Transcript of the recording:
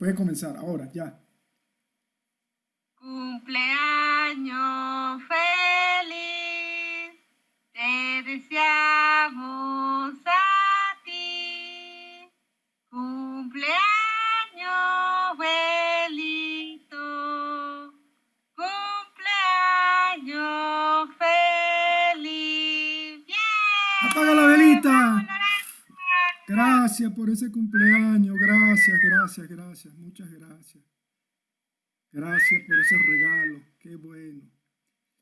Puede comenzar ahora, ya. Cumpleaños feliz, te deseamos a ti. Cumpleaños Belito, cumpleaños feliz. ¡Bien! ¡Apaga la velita! Gracias por ese cumpleaños, gracias, gracias, gracias, muchas gracias. Gracias por ese regalo, qué bueno.